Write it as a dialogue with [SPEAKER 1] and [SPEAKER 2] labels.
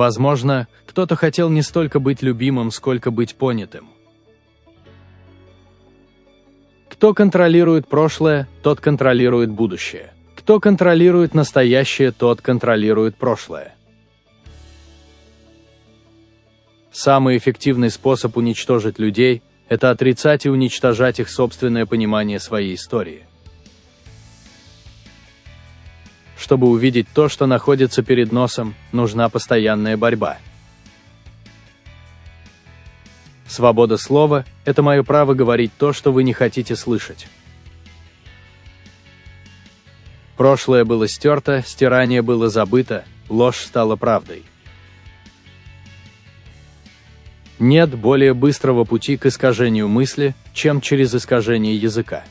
[SPEAKER 1] Возможно, кто-то хотел не столько быть любимым, сколько быть понятым. Кто контролирует прошлое, тот контролирует будущее. Кто контролирует настоящее, тот контролирует прошлое. Самый эффективный способ уничтожить людей – это отрицать и уничтожать их собственное понимание своей истории. Чтобы увидеть то, что находится перед носом, нужна постоянная борьба. Свобода слова – это мое право говорить то, что вы не хотите слышать. Прошлое было стерто, стирание было забыто, ложь стала правдой. Нет более быстрого пути к искажению мысли, чем через искажение языка.